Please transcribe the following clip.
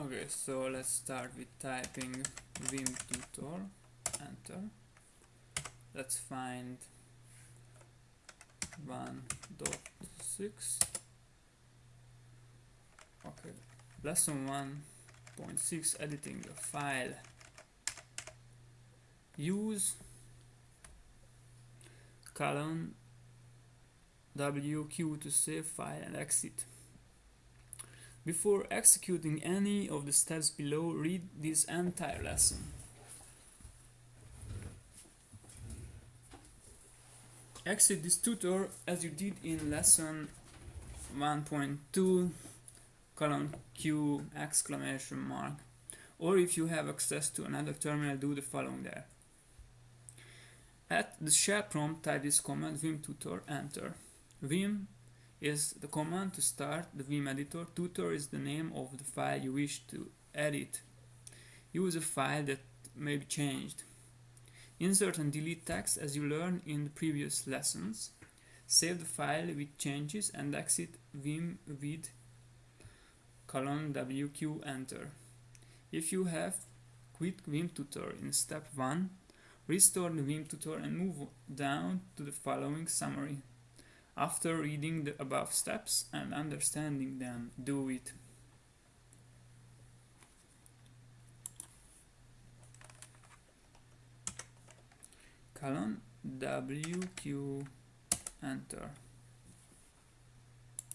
Okay, so let's start with typing vim tutor, enter. Let's find 1.6. Okay, lesson 1.6 editing a file. Use colon WQ to save file and exit. Before executing any of the steps below, read this entire lesson. Exit this tutor as you did in lesson 1.2 colon Q exclamation mark or if you have access to another terminal do the following there. At the shell prompt type this command vim tutor enter. Vim is the command to start the Vim editor. Tutor is the name of the file you wish to edit. Use a file that may be changed. Insert and delete text as you learned in the previous lessons. Save the file with changes and exit Vim with colon WQ enter. If you have quit Vim tutor in step 1, restore the Vim tutor and move down to the following summary. After reading the above steps and understanding them, do it. colon WQ enter